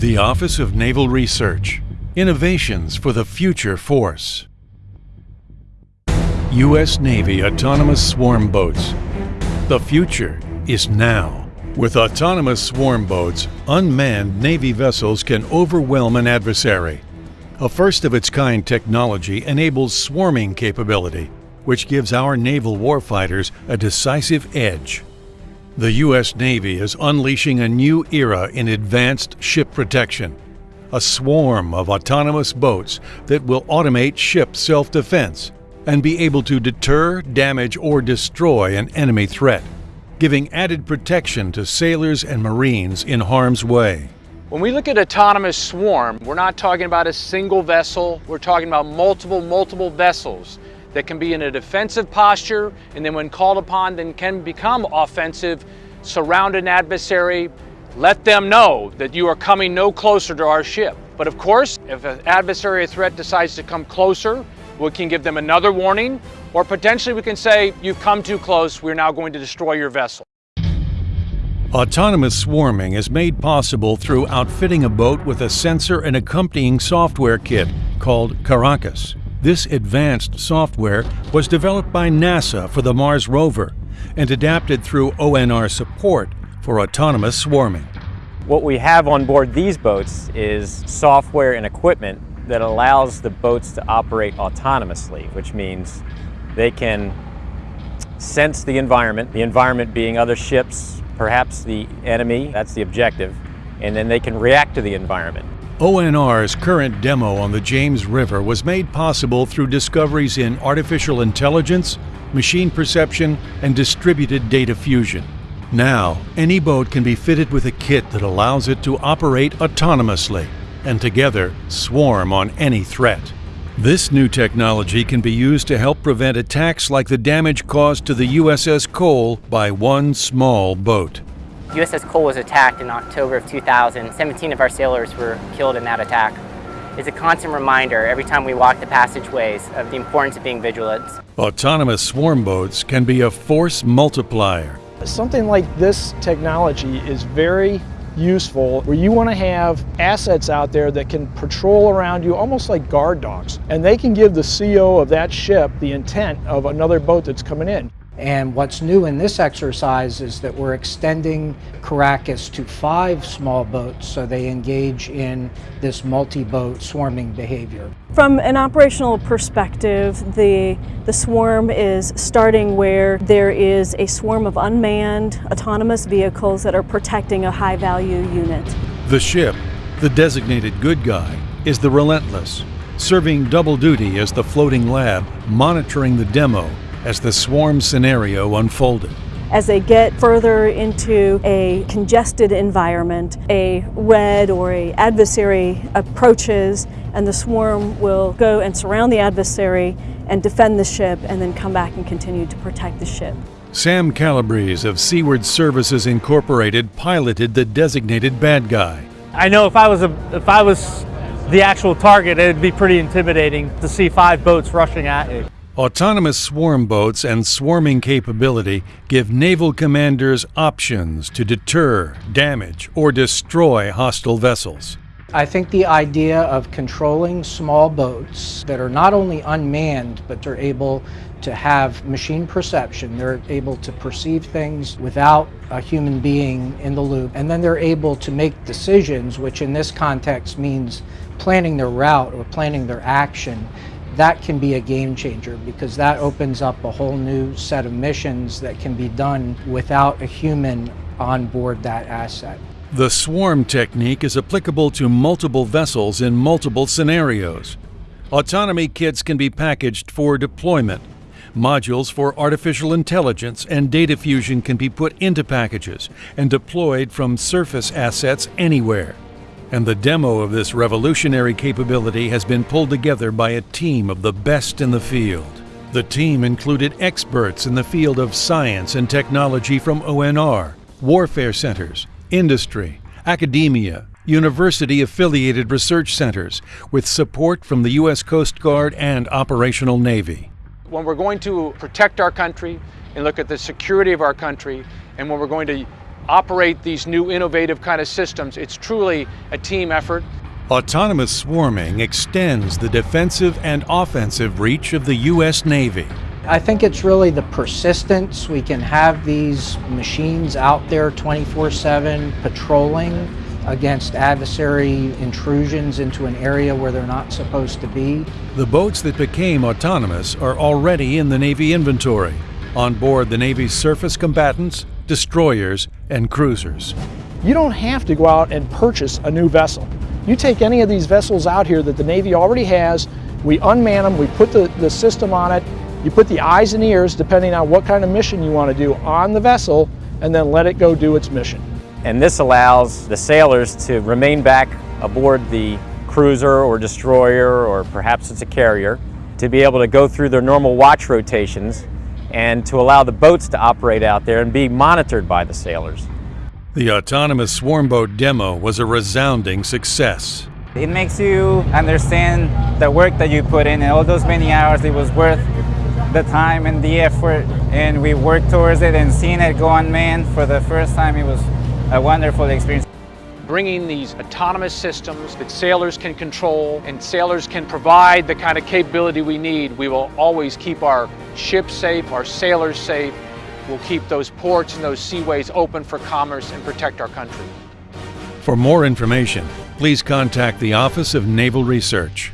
The Office of Naval Research Innovations for the Future Force. U.S. Navy Autonomous Swarm Boats. The future is now. With autonomous swarm boats, unmanned Navy vessels can overwhelm an adversary. A first of its kind technology enables swarming capability, which gives our naval warfighters a decisive edge. The U.S. Navy is unleashing a new era in advanced ship protection. A swarm of autonomous boats that will automate ship self defense and be able to deter, damage, or destroy an enemy threat, giving added protection to sailors and Marines in harm's way. When we look at autonomous swarm, we're not talking about a single vessel, we're talking about multiple, multiple vessels that can be in a defensive posture and then when called upon then can become offensive, surround an adversary, let them know that you are coming no closer to our ship. But of course, if an adversary or threat decides to come closer, we can give them another warning, or potentially we can say, you've come too close, we're now going to destroy your vessel. Autonomous swarming is made possible through outfitting a boat with a sensor and accompanying software kit called Caracas. This advanced software was developed by NASA for the Mars rover and adapted through ONR support for autonomous swarming. What we have on board these boats is software and equipment that allows the boats to operate autonomously, which means they can sense the environment, the environment being other ships, perhaps the enemy, that's the objective, and then they can react to the environment. ONR's current demo on the James River was made possible through discoveries in artificial intelligence, machine perception, and distributed data fusion. Now, any boat can be fitted with a kit that allows it to operate autonomously and together swarm on any threat. This new technology can be used to help prevent attacks like the damage caused to the USS Cole by one small boat. USS Cole was attacked in October of 2000. 17 of our sailors were killed in that attack. It's a constant reminder every time we walk the passageways of the importance of being vigilant. Autonomous swarm boats can be a force multiplier. Something like this technology is very useful where you want to have assets out there that can patrol around you almost like guard dogs and they can give the CO of that ship the intent of another boat that's coming in. And what's new in this exercise is that we're extending Caracas to five small boats so they engage in this multi-boat swarming behavior. From an operational perspective, the, the swarm is starting where there is a swarm of unmanned autonomous vehicles that are protecting a high value unit. The ship, the designated good guy, is the Relentless, serving double duty as the floating lab, monitoring the demo as the swarm scenario unfolded. As they get further into a congested environment, a red or a adversary approaches and the swarm will go and surround the adversary and defend the ship and then come back and continue to protect the ship. Sam Calabrese of Seaward Services Incorporated piloted the designated bad guy. I know if I was a, if I was the actual target, it'd be pretty intimidating to see five boats rushing at you. Autonomous swarm boats and swarming capability give naval commanders options to deter, damage, or destroy hostile vessels. I think the idea of controlling small boats that are not only unmanned, but are able to have machine perception. They're able to perceive things without a human being in the loop. And then they're able to make decisions, which in this context means planning their route or planning their action that can be a game changer because that opens up a whole new set of missions that can be done without a human on board that asset. The swarm technique is applicable to multiple vessels in multiple scenarios. Autonomy kits can be packaged for deployment. Modules for artificial intelligence and data fusion can be put into packages and deployed from surface assets anywhere and the demo of this revolutionary capability has been pulled together by a team of the best in the field. The team included experts in the field of science and technology from ONR, warfare centers, industry, academia, university affiliated research centers, with support from the U.S. Coast Guard and Operational Navy. When we're going to protect our country and look at the security of our country, and when we're going to operate these new innovative kind of systems. It's truly a team effort. Autonomous swarming extends the defensive and offensive reach of the U.S. Navy. I think it's really the persistence. We can have these machines out there 24 7 patrolling against adversary intrusions into an area where they're not supposed to be. The boats that became autonomous are already in the Navy inventory, on board the Navy's surface combatants, destroyers, and cruisers. You don't have to go out and purchase a new vessel. You take any of these vessels out here that the Navy already has, we unman them, we put the, the system on it, you put the eyes and ears, depending on what kind of mission you want to do, on the vessel, and then let it go do its mission. And this allows the sailors to remain back aboard the cruiser or destroyer, or perhaps it's a carrier, to be able to go through their normal watch rotations and to allow the boats to operate out there and be monitored by the sailors. The autonomous swarm boat demo was a resounding success. It makes you understand the work that you put in and all those many hours it was worth the time and the effort and we worked towards it and seeing it go unmanned for the first time it was a wonderful experience. Bringing these autonomous systems that sailors can control and sailors can provide the kind of capability we need, we will always keep our ships safe, our sailors safe. We'll keep those ports and those seaways open for commerce and protect our country. For more information, please contact the Office of Naval Research.